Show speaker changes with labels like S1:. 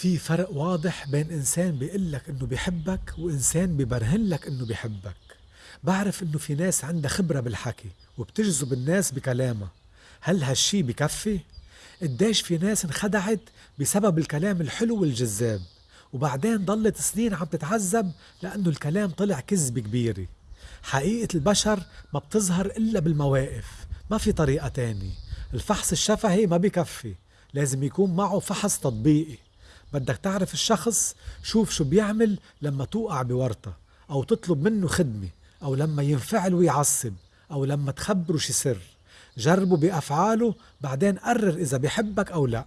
S1: في فرق واضح بين إنسان بيقول لك إنه بيحبك وإنسان بيبرهن لك إنه بيحبك. بعرف إنه في ناس عندها خبرة بالحكي وبتجذب الناس بكلامها. هل هالشي بكفي؟ قديش في ناس انخدعت بسبب الكلام الحلو والجذاب؟ وبعدين ضلت سنين عم تتعذب لأنه الكلام طلع كذبة كبيرة. حقيقة البشر ما بتظهر إلا بالمواقف ما في طريقة تاني الفحص الشفهي ما بكفي لازم يكون معه فحص تطبيقي. بدك تعرف الشخص شوف شو بيعمل لما توقع بورطة أو تطلب منه خدمة أو لما ينفعل ويعصب أو لما تخبره شي سر. جربه بأفعاله بعدين قرر إذا بيحبك أو لأ.